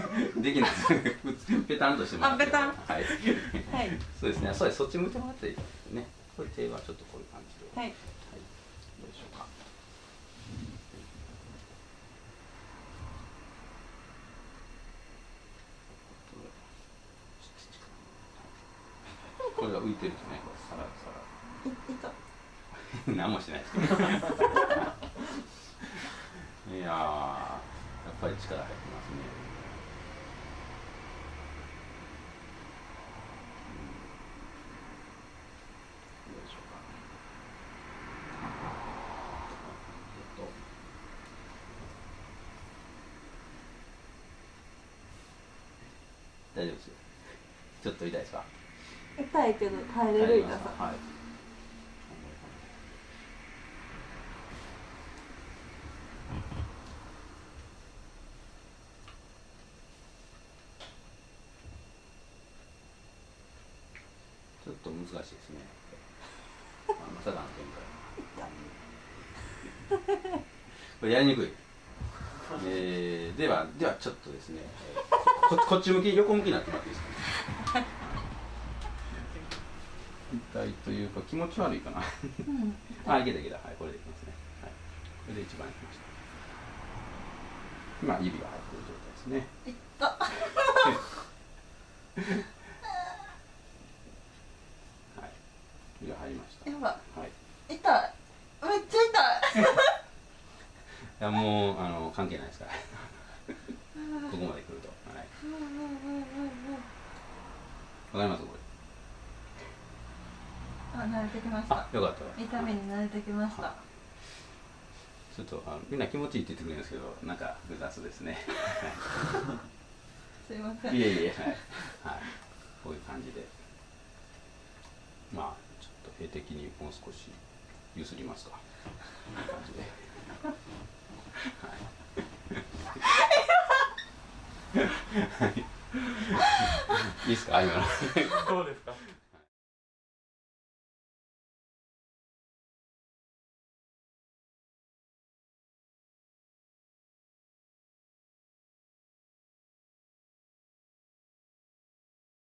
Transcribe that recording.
できない。ペタンとしてもあペタン？はい、はい。そうですね。そうです。そっち向いてもらっていい。ですね。これ手はちょっとこういう感じで。はい。はい、どうでしょうか。これが浮いてるとね、これさらさいいた。ら。何もしてないです。けど。いやー、やっぱり力入ってますね。うんどうでしょうか。えっと大丈夫ですよ。ちょっと痛いですか？痛いけど耐えれる痛さはい。ちょっと難しいですね。あまさかの展開。これやりにくい。えー、では、ではちょっとですね、えーこ こっち向き、横向きになってもらっていいですか、ね。痛いというか気持ち悪いかな。うんあ、いけたいけた。はい、これでいきますね。はい。これで一番いきました。今、指が入ってる状態ですね。いったはい。指が入りました。やばはい。い痛いめっちゃ痛いや、もう、あの、関係ないですから。ここまで来ると。はい。わかります？これ。あ慣れてきましたあ、よかった。痛みに慣れてきましたちょっとあのみんな気持ちいいって言ってくれるんですけど、なんか複雑ですね。すいませんいえいえ、はい。はい。こういう感じで。まあ、ちょっと絵的にもう少しゆすりますか。こんな感じで。はい。い。いいですか？今の。どうですか